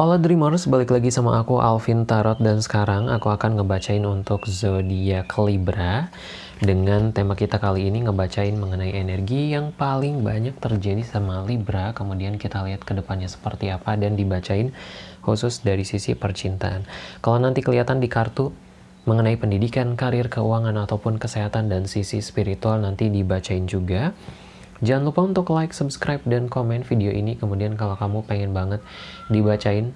Halo Dreamers, balik lagi sama aku Alvin Tarot dan sekarang aku akan ngebacain untuk zodiak Libra dengan tema kita kali ini ngebacain mengenai energi yang paling banyak terjadi sama Libra kemudian kita lihat ke depannya seperti apa dan dibacain khusus dari sisi percintaan. Kalau nanti kelihatan di kartu mengenai pendidikan, karir, keuangan ataupun kesehatan dan sisi spiritual nanti dibacain juga. Jangan lupa untuk like, subscribe, dan komen video ini. Kemudian kalau kamu pengen banget dibacain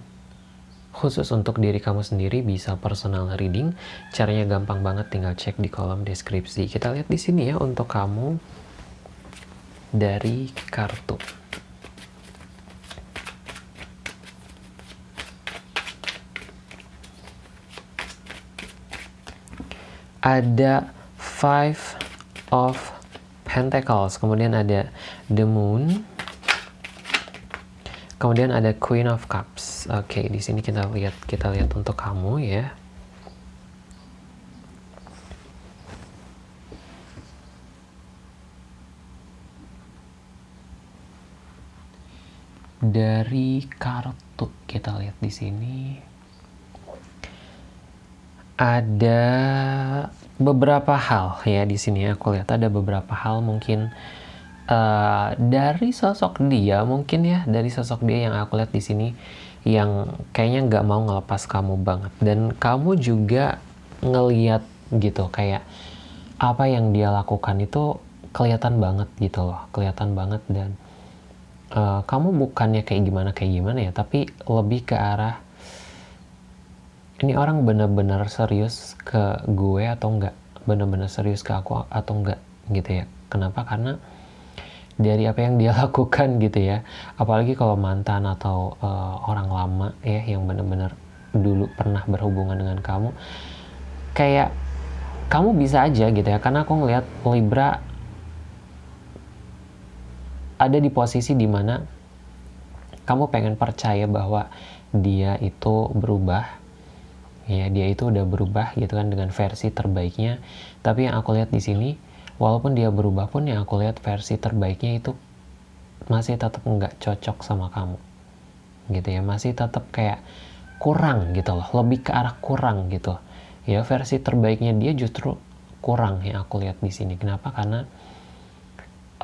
khusus untuk diri kamu sendiri bisa personal reading. Caranya gampang banget, tinggal cek di kolom deskripsi. Kita lihat di sini ya untuk kamu dari kartu. Ada five of Pentacles, kemudian ada The Moon, kemudian ada Queen of Cups. Oke, okay, di sini kita lihat kita lihat untuk kamu ya. Dari kartu kita lihat di sini ada beberapa hal ya di sini. Aku lihat ada beberapa hal mungkin uh, dari sosok dia mungkin ya dari sosok dia yang aku lihat di sini yang kayaknya nggak mau ngelepas kamu banget. Dan kamu juga ngeliat gitu kayak apa yang dia lakukan itu kelihatan banget gitu loh kelihatan banget. Dan uh, kamu bukannya kayak gimana kayak gimana ya tapi lebih ke arah ini orang bener-bener serius ke gue atau enggak bener-bener serius ke aku atau enggak gitu ya. Kenapa? Karena dari apa yang dia lakukan gitu ya. Apalagi kalau mantan atau uh, orang lama ya yang bener-bener dulu pernah berhubungan dengan kamu. Kayak kamu bisa aja gitu ya. Karena aku ngelihat Libra ada di posisi di mana kamu pengen percaya bahwa dia itu berubah ya dia itu udah berubah gitu kan dengan versi terbaiknya. Tapi yang aku lihat di sini walaupun dia berubah pun yang aku lihat versi terbaiknya itu masih tetap nggak cocok sama kamu. Gitu ya masih tetap kayak kurang gitu loh lebih ke arah kurang gitu. Ya versi terbaiknya dia justru kurang yang aku lihat di sini. Kenapa? Karena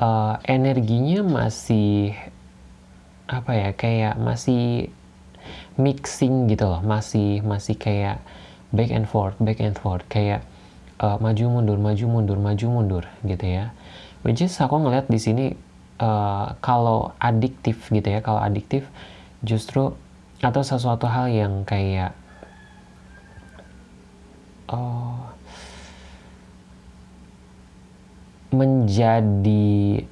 uh, energinya masih apa ya kayak masih mixing gitu loh. Masih masih kayak back and forth back and forth. Kayak uh, maju mundur maju mundur maju mundur gitu ya. Which is aku ngeliat di sini uh, kalau adiktif gitu ya kalau adiktif justru atau sesuatu hal yang kayak uh, menjadi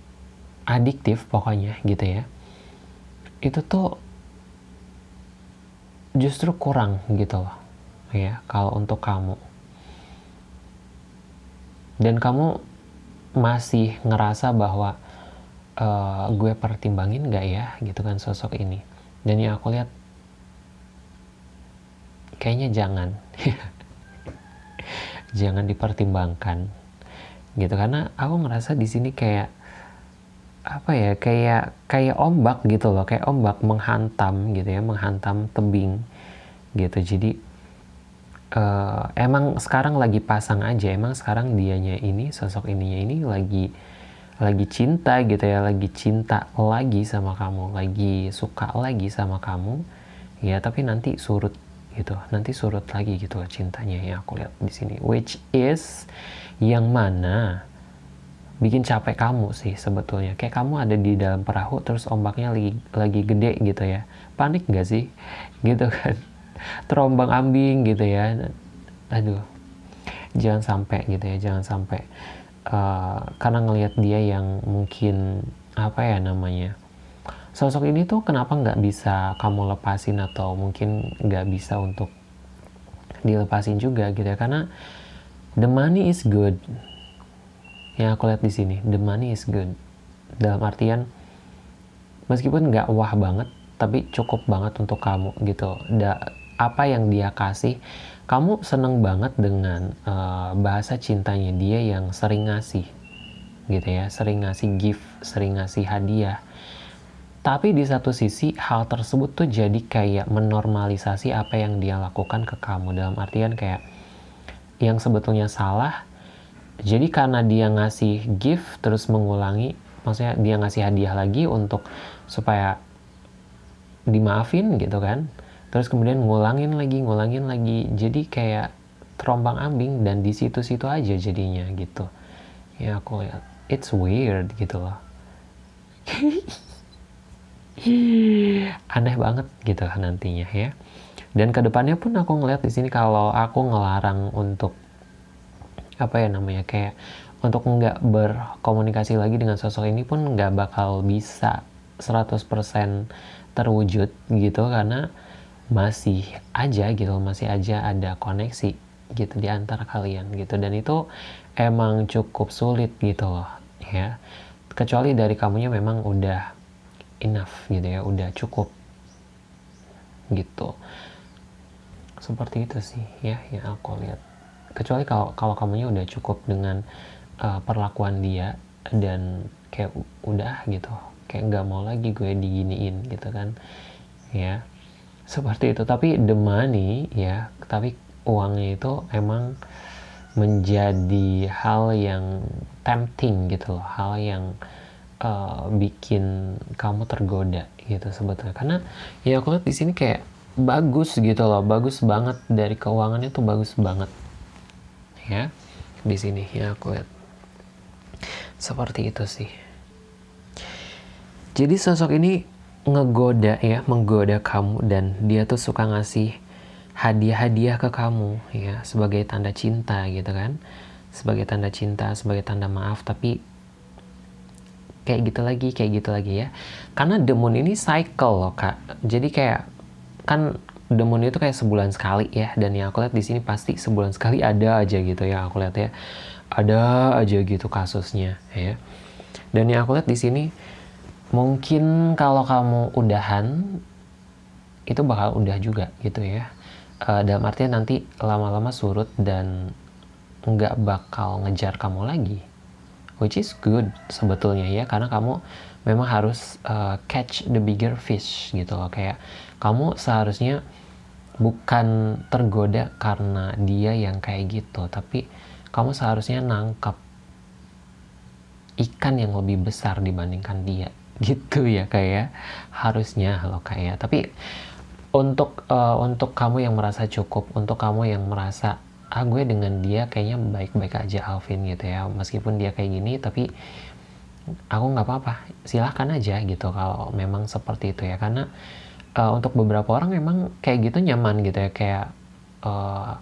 adiktif pokoknya gitu ya. Itu tuh justru kurang gitu loh. Ya kalau untuk kamu. Dan kamu masih ngerasa bahwa uh, gue pertimbangin gak ya gitu kan sosok ini. Dan yang aku lihat kayaknya jangan. Jangan dipertimbangkan gitu. Karena aku ngerasa di sini kayak apa ya kayak kayak ombak gitu loh kayak ombak menghantam gitu ya menghantam tebing gitu. Jadi uh, emang sekarang lagi pasang aja emang sekarang dianya ini sosok ininya ini lagi lagi cinta gitu ya lagi cinta lagi sama kamu lagi suka lagi sama kamu. Ya tapi nanti surut gitu nanti surut lagi gitu loh cintanya ya aku lihat di sini. Which is yang mana bikin capek kamu sih sebetulnya. Kayak kamu ada di dalam perahu terus ombaknya lagi lagi gede gitu ya. Panik gak sih? Gitu kan. Terombang ambing gitu ya. Aduh. Jangan sampai gitu ya jangan sampai uh, karena ngelihat dia yang mungkin apa ya namanya sosok ini tuh kenapa nggak bisa kamu lepasin atau mungkin nggak bisa untuk dilepasin juga gitu ya. Karena the money is good yang aku lihat di sini the money is good. Dalam artian meskipun nggak wah banget tapi cukup banget untuk kamu gitu. Da, apa yang dia kasih kamu seneng banget dengan uh, bahasa cintanya dia yang sering ngasih gitu ya. Sering ngasih gift sering ngasih hadiah. Tapi di satu sisi hal tersebut tuh jadi kayak menormalisasi apa yang dia lakukan ke kamu. Dalam artian kayak yang sebetulnya salah jadi karena dia ngasih gift terus mengulangi maksudnya dia ngasih hadiah lagi untuk supaya dimaafin gitu kan. Terus kemudian ngulangin lagi ngulangin lagi. Jadi kayak terombang ambing dan di situ-situ aja jadinya gitu. Ya aku lihat. It's weird gitu loh. Aneh banget gitu nantinya ya. Dan ke depannya pun aku ngeliat di sini kalau aku ngelarang untuk apa ya namanya kayak untuk nggak berkomunikasi lagi dengan sosok ini pun nggak bakal bisa 100% terwujud gitu karena masih aja gitu masih aja ada koneksi gitu di antara kalian gitu. Dan itu emang cukup sulit gitu loh ya. Kecuali dari kamunya memang udah enough gitu ya udah cukup gitu. Seperti itu sih ya yang aku lihat kecuali kalau kalau kamunya udah cukup dengan uh, perlakuan dia dan kayak udah gitu kayak nggak mau lagi gue diginiin gitu kan ya. Seperti itu. Tapi the money ya tapi uangnya itu emang menjadi hal yang tempting gitu loh. Hal yang uh, bikin kamu tergoda gitu sebetulnya. Karena ya aku lihat di sini kayak bagus gitu loh. Bagus banget. Dari keuangannya tuh bagus banget ya di sini ya aku lihat. Seperti itu sih. Jadi sosok ini ngegoda ya menggoda kamu dan dia tuh suka ngasih hadiah-hadiah ke kamu ya sebagai tanda cinta gitu kan. Sebagai tanda cinta sebagai tanda maaf tapi kayak gitu lagi kayak gitu lagi ya. Karena the moon ini cycle loh kak. Jadi kayak kan the itu kayak sebulan sekali ya dan yang aku lihat di sini pasti sebulan sekali ada aja gitu ya aku lihat ya. Ada aja gitu kasusnya ya. Dan yang aku lihat di sini mungkin kalau kamu udahan itu bakal udah juga gitu ya. Uh, dalam artian nanti lama-lama surut dan nggak bakal ngejar kamu lagi which is good sebetulnya ya karena kamu memang harus uh, catch the bigger fish gitu loh kayak kamu seharusnya bukan tergoda karena dia yang kayak gitu tapi kamu seharusnya nangkep ikan yang lebih besar dibandingkan dia gitu ya kayak ya. harusnya loh kayak ya. tapi untuk uh, untuk kamu yang merasa cukup untuk kamu yang merasa ah gue dengan dia kayaknya baik-baik aja Alvin gitu ya. Meskipun dia kayak gini tapi aku nggak apa-apa. Silahkan aja gitu kalau memang seperti itu ya. Karena uh, untuk beberapa orang memang kayak gitu nyaman gitu ya. Kayak uh,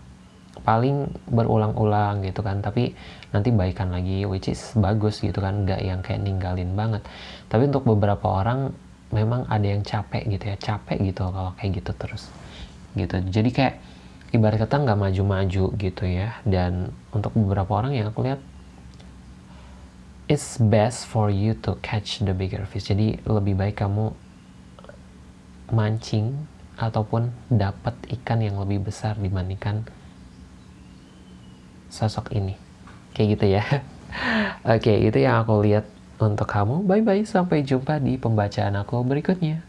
paling berulang-ulang gitu kan. Tapi nanti baikan lagi which is bagus gitu kan. Nggak yang kayak ninggalin banget. Tapi untuk beberapa orang memang ada yang capek gitu ya. Capek gitu kalau kayak gitu terus. Gitu. Jadi kayak ibarat kata nggak maju-maju gitu ya. Dan untuk beberapa orang yang aku lihat it's best for you to catch the bigger fish. Jadi lebih baik kamu mancing ataupun dapat ikan yang lebih besar dibandingkan sosok ini. Kayak gitu ya. Oke itu yang aku lihat untuk kamu. Bye bye sampai jumpa di pembacaan aku berikutnya